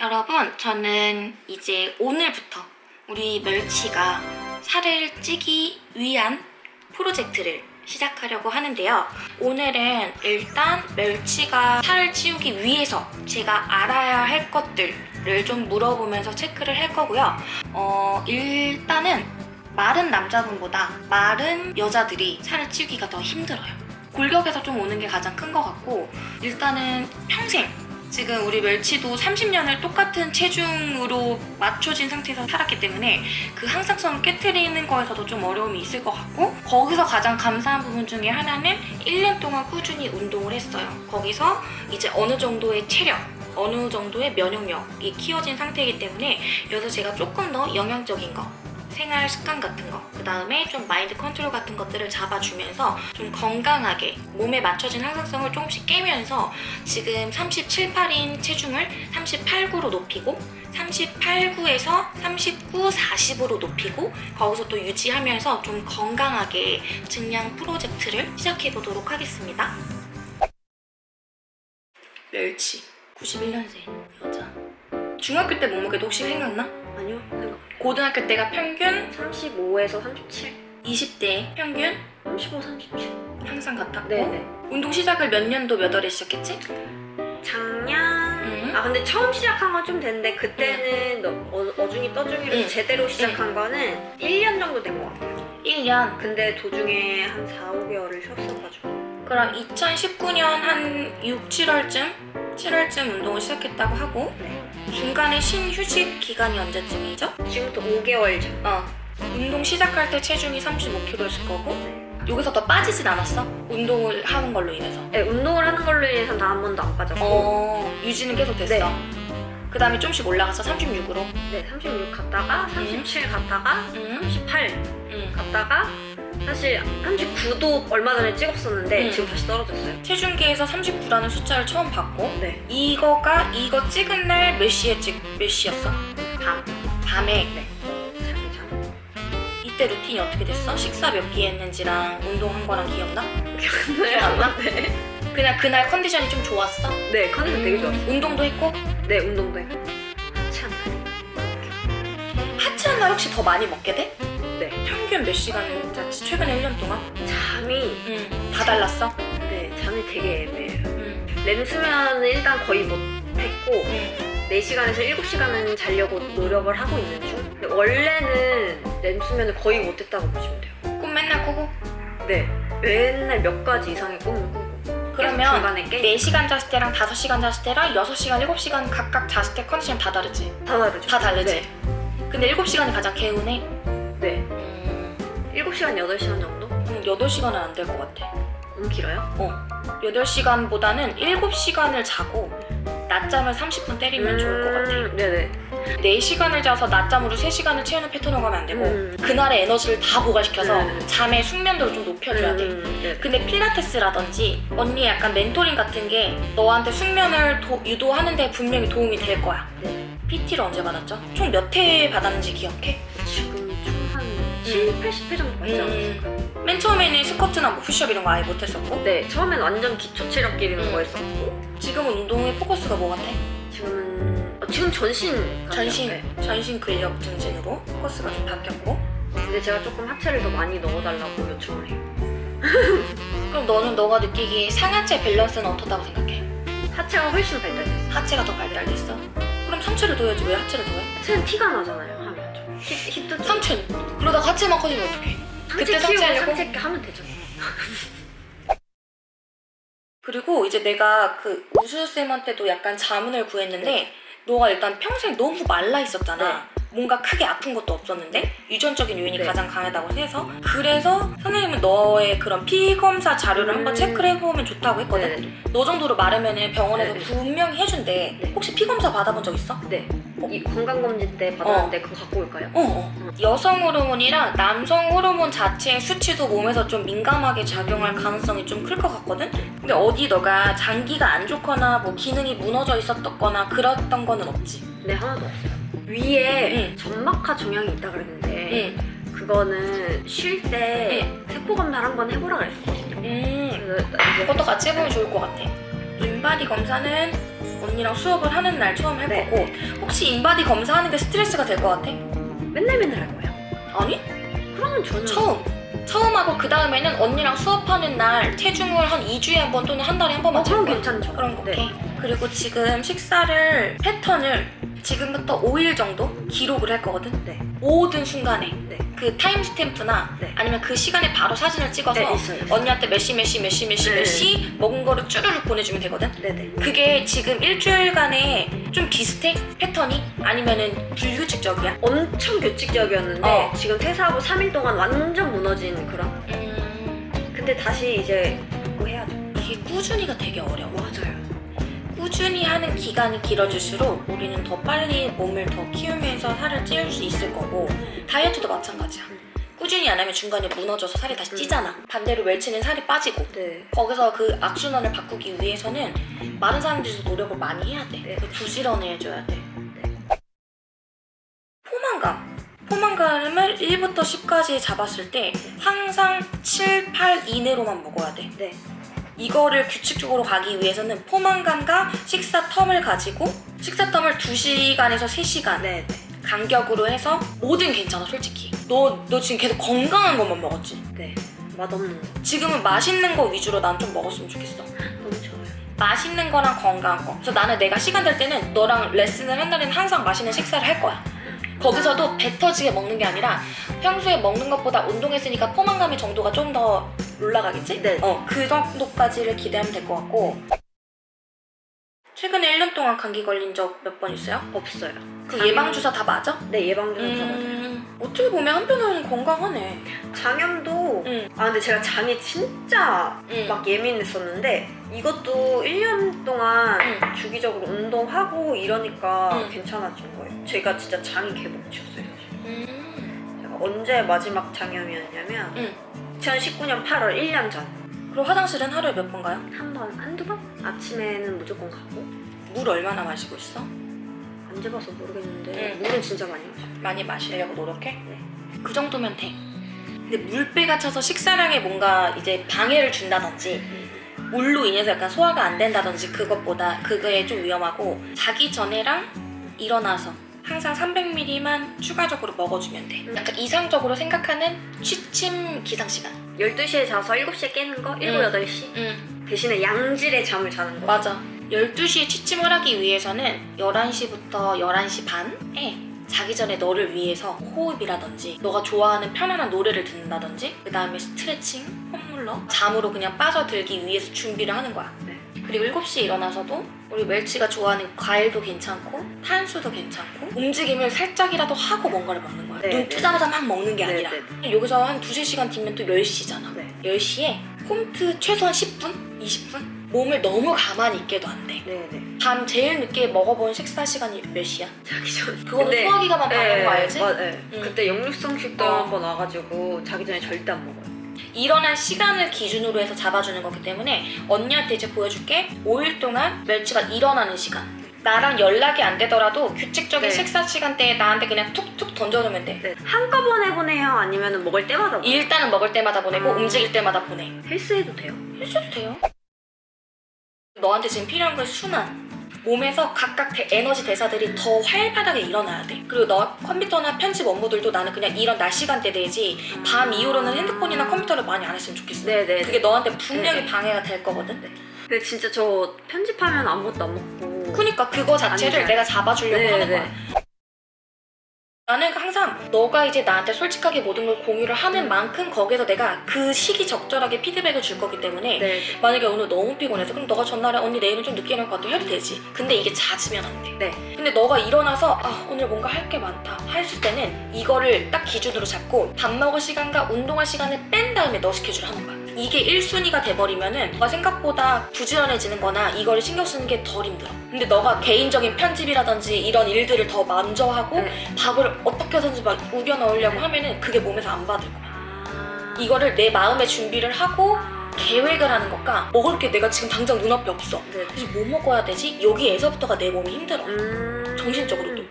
여러분, 저는 이제 오늘부터 우리 멸치가 살을 찌기 위한 프로젝트를 시작하려고 하는데요. 오늘은 일단 멸치가 살을 찌우기 위해서 제가 알아야 할 것들을 좀 물어보면서 체크를 할 거고요. 어, 일단은 마른 남자분보다 마른 여자들이 살을 찌우기가 더 힘들어요. 골격에서 좀 오는 게 가장 큰 것 같고 일단은 평생 지금 우리 멸치도 30년을 똑같은 체중으로 맞춰진 상태에서 살았기 때문에 그 항상성을 깨뜨리는 거에서도 좀 어려움이 있을 것 같고 거기서 가장 감사한 부분 중에 하나는 1년 동안 꾸준히 운동을 했어요. 거기서 이제 어느 정도의 체력 어느 정도의 면역력이 키워진 상태이기 때문에 여기서 제가 조금 더 영양적인 거 생활 습관 같은 거, 그 다음에 좀 마인드 컨트롤 같은 것들을 잡아주면서 좀 건강하게 몸에 맞춰진 항상성을 조금씩 깨면서 지금 37, 8인 체중을 38, 9로 높이고 38, 9에서 39, 40으로 높이고 거기서 또 유지하면서 좀 건강하게 증량 프로젝트를 시작해보도록 하겠습니다. 멸치 91년생 여자 중학교 때 몸무게도 혹시 생각나? 아니요. 고등학교 때가 평균 35에서 37. 20대 평균 35, 37. 항상 같았고 네네. 운동 시작을 몇 년도 몇 월에 시작했지? 작년. 음. 아 근데 처음 시작한 건 좀 됐는데 그때는 너- 어, 어중이 떠중이로 응. 제대로 시작한 거는 1년 정도 된 것 같아요. 1년 근데 도중에 한 4, 5개월을 쉬었어가지고. 그럼 2019년 한 6, 7월쯤 7월쯤 운동을 시작했다고 하고 네. 중간에 쉰 휴식 기간이 언제쯤이죠? 지금부터 5개월 전. 어 운동 시작할 때 체중이 35kg였을 거고 여기서 더 빠지진 않았어? 운동을 하는 걸로 인해서 네, 운동을 하는 걸로 인해서 단한 번도 안 빠졌고. 어 유지는 계속 됐어 네. 그 다음에 좀씩 올라가서 36으로 네, 36 갔다가 37 갔다가 응? 38 응. 갔다가 사실 39도 얼마 전에 찍었었는데 응. 지금 다시 떨어졌어요. 체중계에서 39라는 숫자를 처음 봤고 네. 이거가 이거 찍은 날 몇 시에 찍, 몇 시였어? 밤. 밤에 네. 자기 전. 이때 루틴이 어떻게 됐어? 식사 몇 끼 했는지랑 운동한 거랑 기억나? 기억 안 나? 네. 그냥 그날 컨디션이 좀 좋았어? 네, 컨디션 되게 좋았어요. 운동도 했고 네, 운동도. 참. 하체한 날 혹시 더 많이 먹게 돼? 네. 평균 몇 시간을 잤지? 최근에 1년 동안? 잠이 응. 다 달랐어? 네, 잠이 되게 애매해요. 응. 램수면은 일단 거의 못 했고 응. 4시간에서 7시간은 자려고 노력을 하고 있는 중. 근데 원래는 램수면을 거의 못 했다고 보시면 돼요. 꿈 맨날 꾸고? 네. 맨날 몇 가지 이상의 꿈을 꾸고. 그러면 중간에 깨 4시간 잤을 때랑 5시간 잤을 때랑 6시간, 7시간 각각 잤을 때 컨디션 다 다르지? 다 다르죠. 다 다르지? 네. 근데 7시간이 가장 개운해? 네. 음, 7시간, 8시간 정도? 음 8시간은 안 될 것 같아 너무 길어요? 어 8시간보다는 7시간을 자고 낮잠을 30분 때리면 좋을 것 같아 음, 네네. 4시간을 자서 낮잠으로 3시간을 채우는 패턴으로 가면 안 되고 음. 그날의 에너지를 다 보관시켜서 음. 잠의 숙면도를 좀 높여줘야 돼 음, 네네. 근데 필라테스라든지 언니 약간 멘토링 같은 게 너한테 숙면을 도- 유도하는 데 분명히 도움이 될 거야 네. PT를 언제 받았죠? 총 몇 회 받았는지 기억해? 지금 총한 7, 80회 정도 않았을까요? 음, 맨 처음에는 스쿼트나 뭐 푸시업 이런 거 아예 못했었고 네, 처음엔 완전 기초 체력 기르는 음. 거 했었고 지금은 운동의 포커스가 뭐 같아? 지금은 어, 지금 전신. 전신, 네. 전신 근력 증진으로 포커스가 좀 바뀌었고 근데 제가 조금 하체를 더 많이 넣어달라고 요청을 해요. 그럼 너는 너가 느끼기에 상하체 밸런스는 어떻다고 생각해? 하체가 훨씬 발달됐어요. 하체가 더 발달됐어? 그럼 상체를 둬야지 왜 하체를 더해? 하체는 티가 나잖아요. 좀. 상체는? 그러다가 하체만 커지면 어떡해? 상체 그때 키우고 상체하려고? 상체 하면 되죠. 그리고 이제 내가 그 우수쌤한테도 약간 자문을 구했는데 네. 너가 일단 평생 너무 말라 있었잖아. 뭔가 크게 아픈 것도 없었는데 유전적인 요인이 네. 가장 강하다고 해서 그래서 선생님은 너의 그런 피 검사 자료를 음. 한번 체크를 해보면 좋다고 했거든. 네. 너 정도로 마르면은 병원에서 네. 분명히 해준대. 네. 혹시 피 검사 받아본 적 있어? 네. 이 건강검진 때 받았는데 그거 갖고 올까요? 어, 어. 여성 호르몬이랑 남성 호르몬 자체의 수치도 몸에서 좀 민감하게 작용할 가능성이 좀 클 것 같거든? 근데 어디 너가 장기가 안 좋거나 뭐 기능이 무너져 있었거나 그랬던 거는 없지? 네, 하나도 없어요. 위에 응. 점막하 종양이 있다 그랬는데 응. 그거는 쉴 때 세포 검사를 한번 해보라 그랬었거든요. 음. 그것도 같이 해보면 좋을 것 같아. 인바디 검사는 언니랑 수업을 하는 날 처음 할 네. 거고 혹시 인바디 검사하는 게 스트레스가 될 것 같아? 맨날 맨날 할 거예요. 아니 그러면 저는 처음 처음 하고 그 다음에는 언니랑 수업하는 날 체중을 한 2주에 한 번 또는 한 달에 한 번만 어, 그럼. 괜찮죠. 그런 거 네. 오케이. 그리고 지금 식사를 패턴을 지금부터 5일 정도 기록을 할 거거든. 네. 모든 순간에 네. 그 time stamp나 네. 아니면 그 시간에 바로 사진을 찍어서 네, 있어요, 있어요. 언니한테 몇 시 몇 시 몇 시 몇시 네. 몇시 먹은 거를 쭈르륵 보내주면 되거든. 네네. 그게 지금 일주일간에 좀 비슷해? 패턴이? 아니면은 불규칙적이야? 엄청 규칙적이었는데 어. 지금 퇴사하고 3일 동안 완전 무너진 그런. 음, 근데 다시 이제 뭐 해야죠. 이게 꾸준히가 되게 어려워. 맞아요. 꾸준히 하는 기간이 길어질수록 우리는 더 빨리 몸을 더 키우면서 살을 찌울 수 있을 거고 다이어트도 마찬가지야. 꾸준히 안 하면 중간에 무너져서 살이 다시 음. 찌잖아. 반대로 멸치는 살이 빠지고 네. 거기서 그 악순환을 바꾸기 위해서는 마른 사람들도 노력을 많이 해야 돼. 네. 부지런해져야 돼. 포만감. 포만감을 1부터 10까지 잡았을 때 항상 7, 8 이내로만 먹어야 돼. 네. 이거를 규칙적으로 가기 위해서는 포만감과 식사 텀을 가지고 식사 텀을 2시간에서 3시간 네. 네. 간격으로 해서 뭐든 괜찮아 솔직히 너, 너 지금 계속 건강한 것만 먹었지 네. 맛없는 거. 지금은 맛있는 거 위주로 난 좀 먹었으면 좋겠어 너무 좋아요. 맛있는 거랑 건강한 거 그래서 나는 내가 시간 될 때는 너랑 레슨을 한 날에는 항상 맛있는 식사를 할 거야 거기서도 배 터지게 먹는 게 아니라 평소에 먹는 것보다 운동했으니까 포만감의 정도가 좀 더 올라가겠지? 네. 어, 그 정도까지를 기대하면 될 것 같고 최근에 1년 동안 감기 걸린 적 몇 번 있어요? 없어요. 그 장염- 예방주사 다 맞아? 네 예방주사 다 맞아요. 음, 어떻게 보면 한편으로는 건강하네 장염도 응. 아 근데 제가 장이 진짜 응. 막 예민했었는데 이것도 1년 동안 응. 주기적으로 운동하고 이러니까 응. 괜찮아진 거예요. 제가 진짜 장이 개복치였어요. 음. 제가 언제 마지막 장염이었냐면 응. 2019년 8월 1년 전. 그리고 화장실은 하루에 몇 번 가요? 한 번, 한두 번? 아침에는 무조건 가고 물 얼마나 마시고 있어? 안 재봐서 모르겠는데 응. 물은 진짜 많이 마셔요. 많이 마시려고 노력해? 네. 그 정도면 돼. 근데 물배가 차서 식사량에 뭔가 이제 방해를 준다든지 물로 인해서 약간 소화가 안 된다든지 그것보다 그거에 좀 위험하고 자기 전에랑 일어나서 항상 300ml만 추가적으로 먹어주면 돼. 음. 약간 이상적으로 생각하는 취침 기상 시간. 12시에 자서 7시에 깨는 거? 7, 응. 8시? 응, 대신에 양질의 잠을 자는 거. 맞아. 12시에 취침을 하기 위해서는 11시부터 11시 반에 자기 전에 너를 위해서 호흡이라든지 너가 좋아하는 편안한 노래를 듣는다든지 그 다음에 스트레칭, 홈물러 잠으로 그냥 빠져들기 위해서 준비를 하는 거야 네. 그리고 7시에 일어나서도 우리 멸치가 좋아하는 과일도 괜찮고 탄수도 괜찮고 움직임을 살짝이라도 하고 뭔가를 먹는 거야 네, 눈 네. 뜨자마자 막 먹는 게 네, 아니라 네, 여기서 한 두세 시간 뒤면 또 10시잖아 네. 10시에 홈트 최소한 10분? 20분? 몸을 너무 가만히 있게도 안 돼. 네, 네. 밤 제일 늦게 먹어본 식사 시간이 몇 시야? 자기 전. 그거는 근데- 소화기가만 방해하는 거 알지? 맞, 네. 응. 그때 역류성 식도 어. 한번 와가지고 자기 전에 절대 안 먹어요. 일어난 시간을 기준으로 해서 잡아주는 거기 때문에 언니한테 이제 보여줄게 5일 동안 멸치가 일어나는 시간 나랑 연락이 안 되더라도 규칙적인 네. 식사 시간대에 나한테 그냥 툭툭 던져놓으면 돼 네. 한꺼번에 보내요? 아니면 먹을 때마다 보내요? 일단은 먹을 때마다 보내고 음. 움직일 때마다 보내 헬스해도 돼요? 해줘도 돼요 너한테 지금 필요한 건 순환 몸에서 각각 대- 에너지 대사들이 더 활발하게 일어나야 돼 그리고 너 컴퓨터나 편집 업무들도 나는 그냥 이런 낮 시간대 되지 밤 이후로는 핸드폰이나 컴퓨터를 많이 안 했으면 좋겠어 네네. 그게 너한테 분명히 네. 방해가 될 거거든 근데 진짜 저 편집하면 아무것도 안 먹고. 그니까 그거 자체를. 내가 잡아주려고 네, 하는 네. 거야 나는 항상 너가 이제 나한테 솔직하게 모든 걸 공유를 하는 만큼 거기서 내가 그 시기 적절하게 피드백을 줄 거기 때문에 네. 만약에 오늘 너무 피곤해서 그럼 너가 전날에 언니 내일은 좀 늦게 일어날 것 같아 해도 되지 근데 이게 잦으면 안돼 네. 근데 너가 일어나서 아 오늘 뭔가 할 게 많다 했을 때는 이거를 딱 기준으로 잡고 밥 먹을 시간과 운동할 시간을 뺀 다음에 너 스케줄 하는 거야 이게 1순위가 돼버리면은 너가 생각보다 부지런해지는 거나 이거를 신경 쓰는 게 덜 힘들어. 근데 너가 개인적인 편집이라든지 이런 일들을 더 먼저 하고 네. 밥을 어떻게든지 막 우겨 넣으려고 하면은 그게 몸에서 안 받을 거야. 아... 이거를 내 마음에 준비를 하고 계획을 하는 것과 먹을 게 내가 지금 당장 눈앞에 없어. 네. 그래서 뭐 먹어야 되지? 여기에서부터가 내 몸이 힘들어. 음... 정신적으로도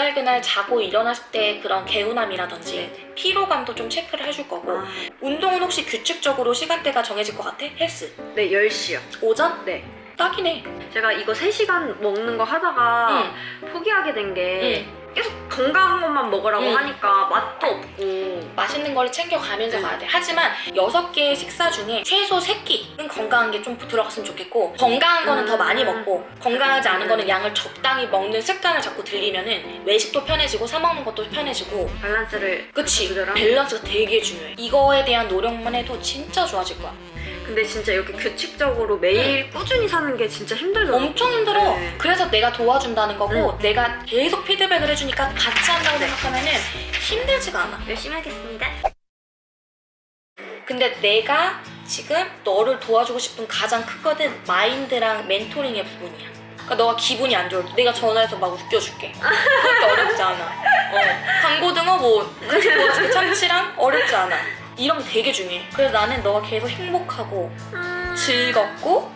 그날 그날 자고 일어났을 때 그런 개운함이라든지 네. 피로감도 좀 체크를 해줄 거고 아... 운동은 혹시 규칙적으로 시간대가 정해질 것 같아? 헬스 네 10시요. 오전? 네. 딱이네. 제가 이거 3시간 먹는 거 하다가 포기하게 된게 계속 건강한 것만 먹으라고 응. 하니까 맛도 없고 맛있는 걸 챙겨가면서 응. 가야 돼. 하지만 여섯 개의 식사 중에 최소 세 끼는 건강한 게 좀 들어갔으면 좋겠고 건강한 거는 더 음. 많이 먹고 건강하지 않은 거는 음. 양을 적당히 먹는 습관을 자꾸 들이면은 외식도 편해지고 사 먹는 것도 편해지고 밸런스를 그치. 밸런스가 되게 중요해. 이거에 대한 노력만 해도 진짜 좋아질 거야. 근데 진짜 이렇게 규칙적으로 매일 꾸준히 사는 게 진짜 힘들더라고요 엄청 힘들어. 네. 그래서 내가 도와준다는 거고 응. 내가 계속 피드백을 해주니까 같이 한다고 네. 생각하면 은 힘들지가 않아. 열심히 하겠습니다 근데 내가 지금 너를 도와주고 싶은 가장 크거든 마인드랑 멘토링의 부분이야. 그러니까 너가 기분이 안 좋을 때 내가 전화해서 막 웃겨줄게. 그것도 어렵지 않아. 어. 강고등어 뭐 같이 도와줄게 참치랑 어렵지 않아. 이런 게 되게 중요해. 그래서 나는 너가 계속 행복하고 음. 즐겁고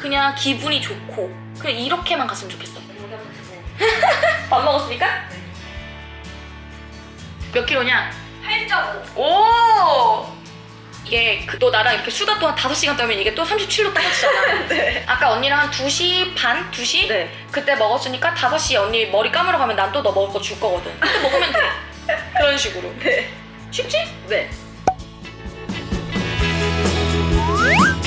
그냥 기분이 좋고 그냥 이렇게만 갔으면 좋겠어. 밥 먹었습니까? 몇 킬로냐? 8.5 오! 이게 그, 너 나랑 이렇게 수다 또 한 5시간 떨면 이게 또 37로 떨어지잖아. 네. 아까 언니랑 한 2시 반? 2시? 네. 그때 먹었으니까 5시에 언니 머리 감으러 가면 난 또 너 먹을 거 줄 거거든. 그때 먹으면 돼. 그런 식으로. 네. 쉽지? 네. Música